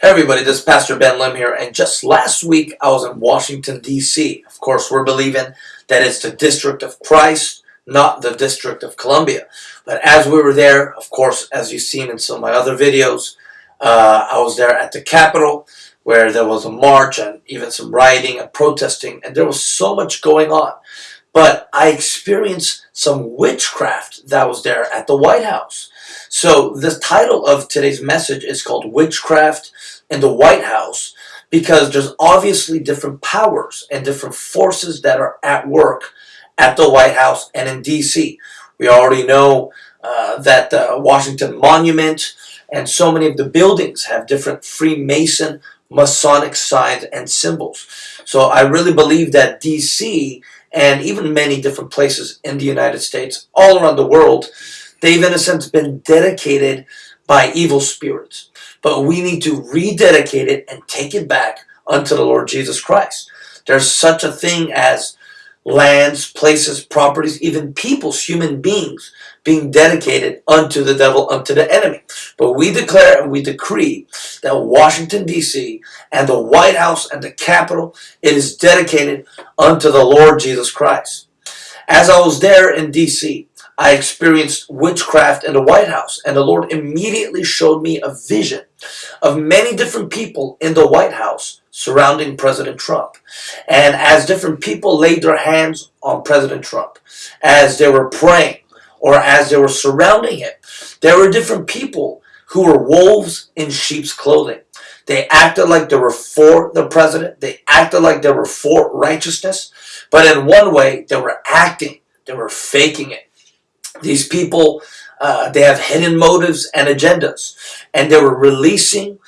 Hey everybody, this is Pastor Ben Lim here, and just last week I was in Washington, D.C. Of course, we're believing that it's the District of Christ, not the District of Columbia. But as we were there, of course, as you've seen in some of my other videos, uh, I was there at the Capitol, where there was a march and even some rioting and protesting, and there was so much going on. But I experienced some witchcraft that was there at the White House. So the title of today's message is called Witchcraft in the White House because there's obviously different powers and different forces that are at work at the White House and in D.C. We already know uh, that the Washington Monument and so many of the buildings have different Freemason Masonic signs and symbols. So I really believe that D.C. and even many different places in the United States, all around the world, they've in a sense been dedicated by evil spirits. But we need to rededicate it and take it back unto the Lord Jesus Christ. There's such a thing as lands, places, properties, even peoples, human beings being dedicated unto the devil, unto the enemy. But we declare and we decree that Washington, D.C. and the White House and the Capitol, it is dedicated unto the Lord Jesus Christ. As I was there in D.C., I experienced witchcraft in the White House, and the Lord immediately showed me a vision of many different people in the White House surrounding President Trump. And as different people laid their hands on President Trump, as they were praying, or as they were surrounding him, there were different people who were wolves in sheep's clothing. They acted like they were for the president. They acted like they were for righteousness. But in one way, they were acting. They were faking it. These people, uh, they have hidden motives and agendas. And they were releasing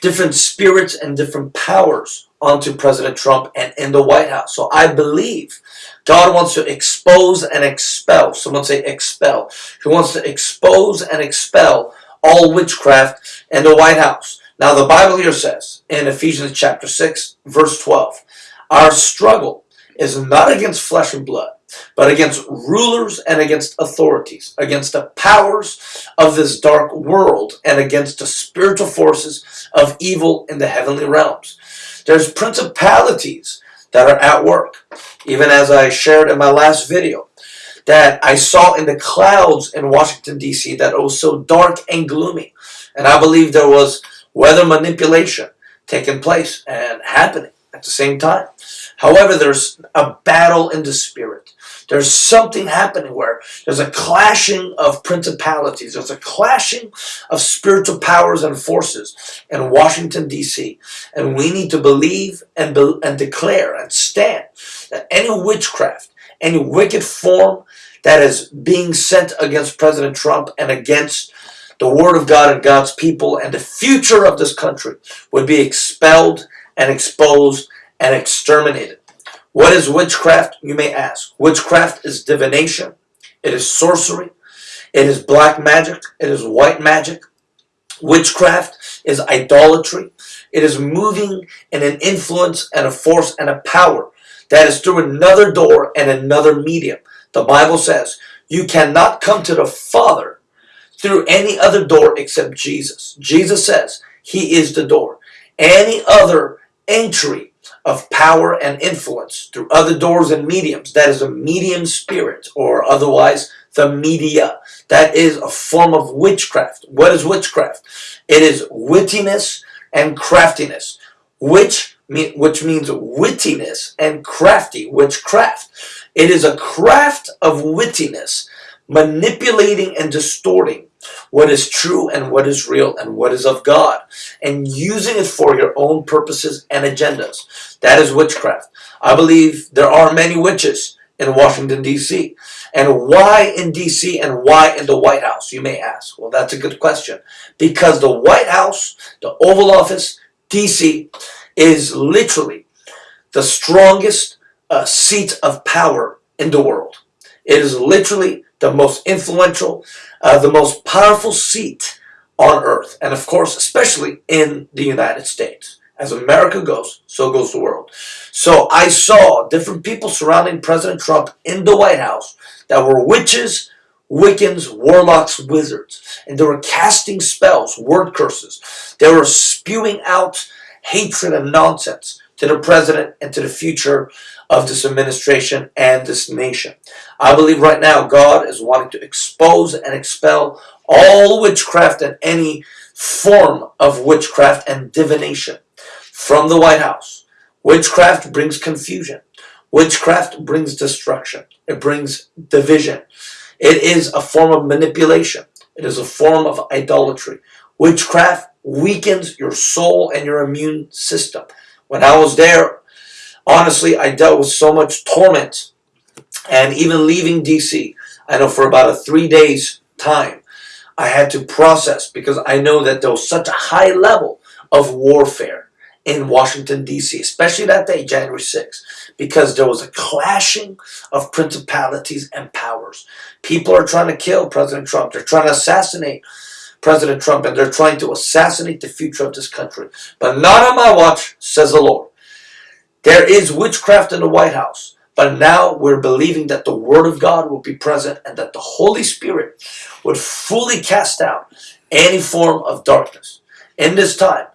different spirits and different powers onto President Trump and in the White House. So I believe God wants to expose and expel. Someone say expel. He wants to expose and expel all witchcraft in the White House. Now the Bible here says in Ephesians chapter 6 verse 12, our struggle is not against flesh and blood, but against rulers and against authorities, against the powers of this dark world, and against the spiritual forces of evil in the heavenly realms. There's principalities that are at work, even as I shared in my last video, that I saw in the clouds in Washington, D.C., that it was so dark and gloomy. And I believe there was weather manipulation taking place and happening at the same time. However, there's a battle in the spirit. There's something happening where there's a clashing of principalities. There's a clashing of spiritual powers and forces in Washington, D.C. And we need to believe and, be and declare and stand that any witchcraft, any wicked form that is being sent against President Trump and against the Word of God and God's people and the future of this country would be expelled and exposed and exterminated. What is witchcraft, you may ask? Witchcraft is divination. It is sorcery. It is black magic. It is white magic. Witchcraft is idolatry. It is moving in an influence and a force and a power that is through another door and another medium. The Bible says you cannot come to the Father through any other door except Jesus. Jesus says he is the door. Any other entry of power and influence through other doors and mediums. That is a medium spirit, or otherwise the media. That is a form of witchcraft. What is witchcraft? It is wittiness and craftiness. Which, which means wittiness and crafty, witchcraft. It is a craft of wittiness, manipulating and distorting what is true and what is real and what is of God, and using it for your own purposes and agendas. That is witchcraft. I believe there are many witches in Washington, D.C. And why in D.C. and why in the White House, you may ask? Well, that's a good question. Because the White House, the Oval Office, D.C., is literally the strongest uh, seat of power in the world. It is literally the most influential, uh, the most powerful seat on earth. And of course, especially in the United States. As America goes, so goes the world. So I saw different people surrounding President Trump in the White House that were witches, Wiccans, warlocks, wizards. And they were casting spells, word curses. They were spewing out hatred and nonsense to the president and to the future of this administration and this nation. I believe right now God is wanting to expose and expel all witchcraft and any form of witchcraft and divination from the White House. Witchcraft brings confusion. Witchcraft brings destruction. It brings division. It is a form of manipulation. It is a form of idolatry. Witchcraft weakens your soul and your immune system. When I was there, honestly, I dealt with so much torment. And even leaving DC, I know for about a three days time, I had to process because I know that there was such a high level of warfare in Washington, D.C., especially that day, January 6th, because there was a clashing of principalities and powers. People are trying to kill President Trump. They're trying to assassinate President Trump, and they're trying to assassinate the future of this country. But not on my watch, says the Lord. There is witchcraft in the White House. But now we're believing that the Word of God will be present and that the Holy Spirit would fully cast out any form of darkness. In this time,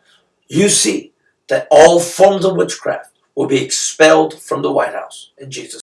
you see that all forms of witchcraft will be expelled from the White House in Jesus'